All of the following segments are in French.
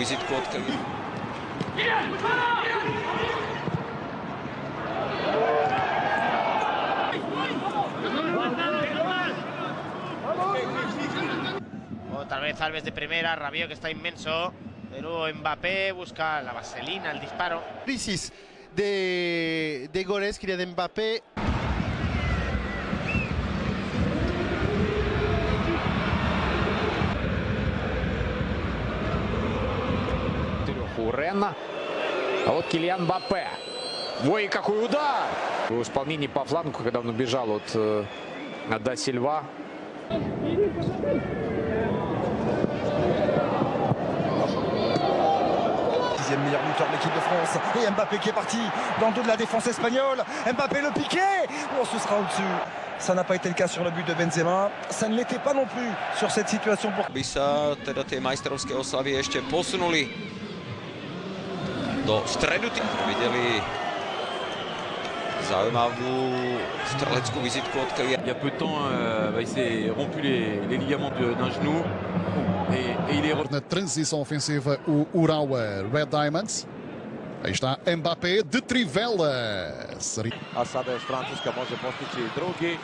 висит котками. Otra vez Alves de primera, Rabiot que está inmenso. De nuevo Mbappé busca la vaselina, el disparo. Crisis de, de goles, quería de Mbappé. Треху у Ренна. А вот Килиан Бапе. Ой, какой удар! В исполнении по флангу, когда он убежал от э, до Сильва. Dixième meilleur buteur de l'équipe de France. Et Mbappé qui est parti dans le dos de la défense espagnole. Mbappé le piqué. Oh, ce sera au-dessus. Ça n'a pas été le cas sur le but de Benzema. Ça ne l'était pas non plus sur cette situation pour by sa teda tie majstrovské oslavy ešte posunuli do stredu. Tí- Videli zaujímavú streleckú vizitku od Kyliana. Il y a peu de temps, euh, bah, il s'est rompu les, les ligaments de- d'un genou et, et il est re- Na transição ofensiva, o Urawa Red Diamonds. Aí está Mbappé de trivela. Seria a sada još Francuska može postići drugi.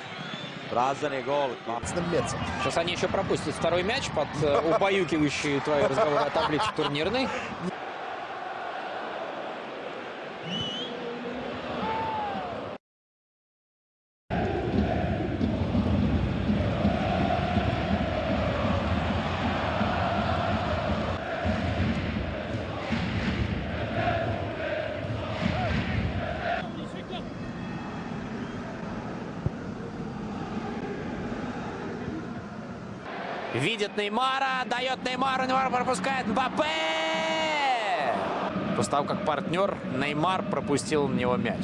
Prazan je gol. Сейчас они еще пропустят второй мяч под э, убаюкивающие твои разговоры о таблице турнирной. Видит Неймара, дает Неймару, Неймар пропускает Мбаппе! Постав как партнер, Неймар пропустил на него мяч.